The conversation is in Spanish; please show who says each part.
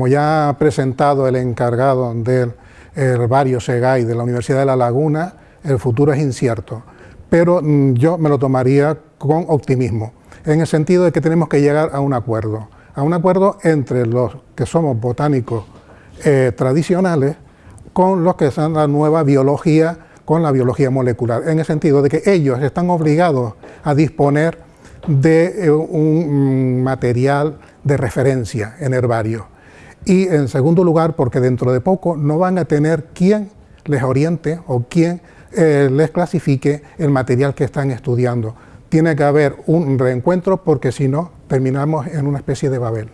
Speaker 1: Como ya ha presentado el encargado del herbario SEGAI de la Universidad de La Laguna, el futuro es incierto, pero mm, yo me lo tomaría con optimismo, en el sentido de que tenemos que llegar a un acuerdo, a un acuerdo entre los que somos botánicos eh, tradicionales con los que son la nueva biología, con la biología molecular, en el sentido de que ellos están obligados a disponer de eh, un mm, material de referencia en herbario. Y en segundo lugar, porque dentro de poco no van a tener quien les oriente o quien eh, les clasifique el material que están estudiando. Tiene que haber un reencuentro porque si no terminamos en una especie de Babel.